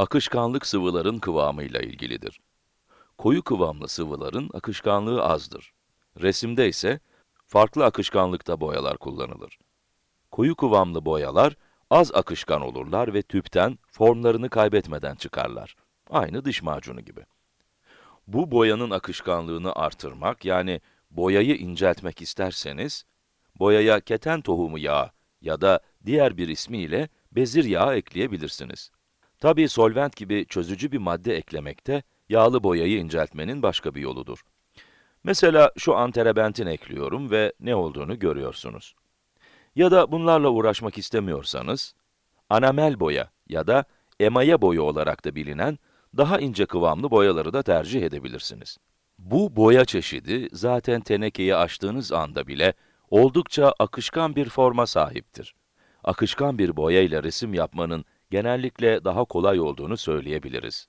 akışkanlık sıvıların kıvamıyla ilgilidir. Koyu kıvamlı sıvıların akışkanlığı azdır. Resimde ise farklı akışkanlıkta boyalar kullanılır. Koyu kıvamlı boyalar az akışkan olurlar ve tüpten formlarını kaybetmeden çıkarlar. Aynı diş macunu gibi. Bu boyanın akışkanlığını artırmak, yani boyayı inceltmek isterseniz, boyaya keten tohumu yağı ya da diğer bir ismiyle bezir yağı ekleyebilirsiniz. Tabii solvent gibi çözücü bir madde eklemekte, yağlı boyayı inceltmenin başka bir yoludur. Mesela şu anterebentin ekliyorum ve ne olduğunu görüyorsunuz. Ya da bunlarla uğraşmak istemiyorsanız, anamel boya ya da emaye boya olarak da bilinen daha ince kıvamlı boyaları da tercih edebilirsiniz. Bu boya çeşidi zaten tenekeyi açtığınız anda bile oldukça akışkan bir forma sahiptir. Akışkan bir boya ile resim yapmanın genellikle daha kolay olduğunu söyleyebiliriz.